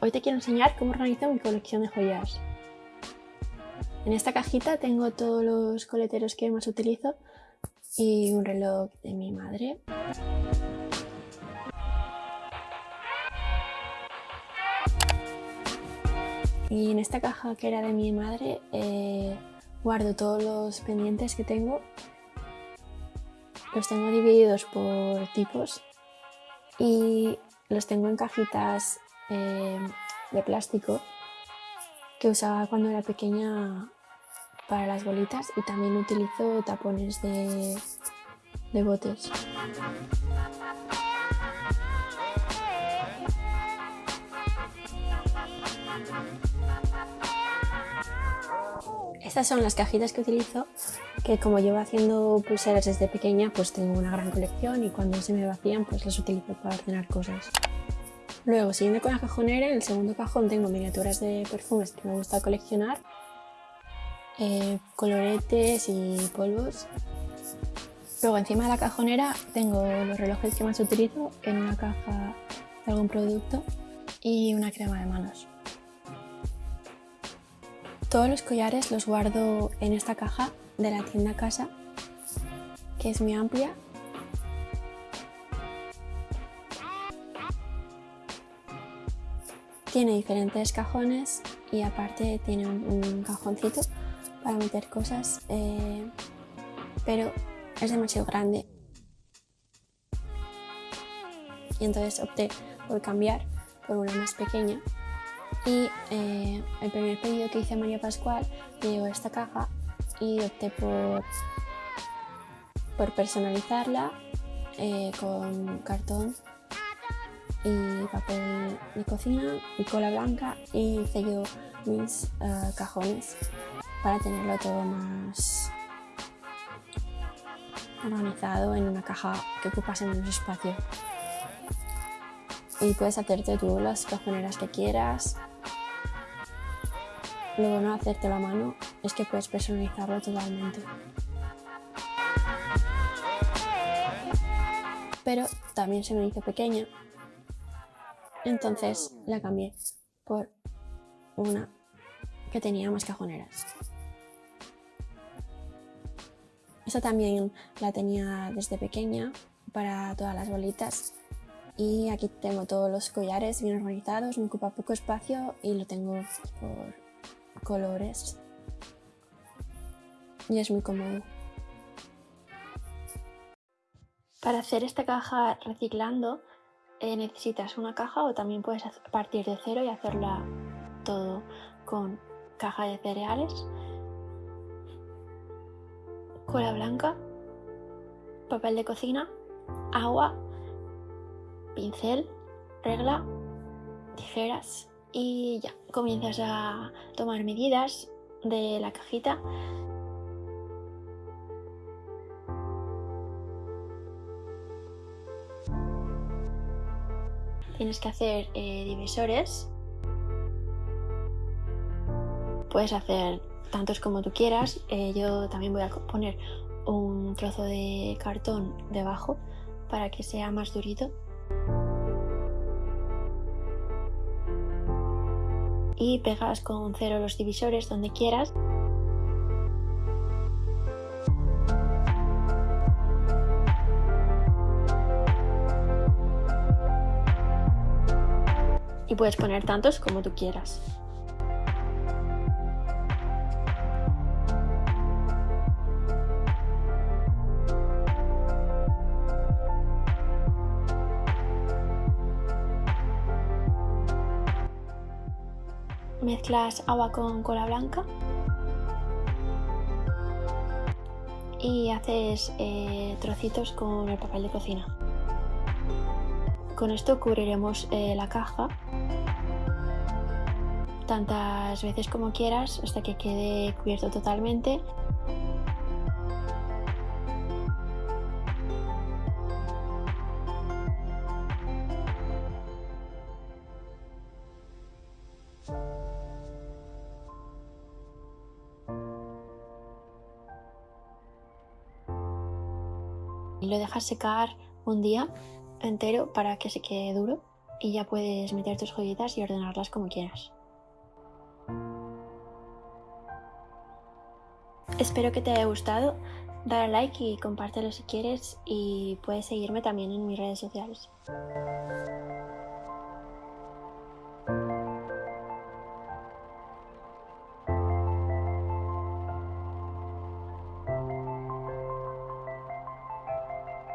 Hoy te quiero enseñar cómo organizo mi colección de joyas. En esta cajita tengo todos los coleteros que más utilizo y un reloj de mi madre. Y en esta caja que era de mi madre eh, guardo todos los pendientes que tengo. Los tengo divididos por tipos y los tengo en cajitas eh, de plástico que usaba cuando era pequeña para las bolitas y también utilizo tapones de, de botes. Estas son las cajitas que utilizo, que como llevo haciendo pulseras desde pequeña, pues tengo una gran colección y cuando se me vacían, pues las utilizo para ordenar cosas. Luego, siguiendo con la cajonera, en el segundo cajón tengo miniaturas de perfumes que me gusta coleccionar, eh, coloretes y polvos. Luego, encima de la cajonera tengo los relojes que más utilizo en una caja de algún producto y una crema de manos. Todos los collares los guardo en esta caja de la tienda Casa, que es muy amplia. Tiene diferentes cajones y aparte tiene un, cajoncito para meter cosas, eh, pero es demasiado grande. Y entonces opté por cambiar por una más pequeña y eh, el primer pedido que hice a María Pascual me llegó esta caja y opté por, por personalizarla eh, con cartón y papel de cocina y cola blanca y sello mis eh, cajones para tenerlo todo más organizado en una caja que ocupase menos espacio. Y puedes hacerte tú las cajoneras que quieras, lo bueno de hacerte la mano es que puedes personalizarlo totalmente. Pero también se me hizo pequeña, entonces la cambié por una que tenía más cajoneras. Esta también la tenía desde pequeña para todas las bolitas y aquí tengo todos los collares bien organizados, me ocupa poco espacio y lo tengo por colores y es muy cómodo. Para hacer esta caja reciclando eh, necesitas una caja o también puedes partir de cero y hacerla todo con caja de cereales, cola blanca, papel de cocina, agua, pincel, regla, tijeras y ya. Comienzas a tomar medidas de la cajita tienes que hacer eh, divisores. Puedes hacer tantos como tú quieras. Eh, yo también voy a poner un trozo de cartón debajo para que sea más durito. Y pegas con cero los divisores donde quieras. Y puedes poner tantos como tú quieras. mezclas agua con cola blanca y haces eh, trocitos con el papel de cocina. Con esto cubriremos eh, la caja tantas veces como quieras hasta que quede cubierto totalmente lo dejas secar un día entero para que se quede duro y ya puedes meter tus joyitas y ordenarlas como quieras. Espero que te haya gustado. Dale like y compártelo si quieres y puedes seguirme también en mis redes sociales.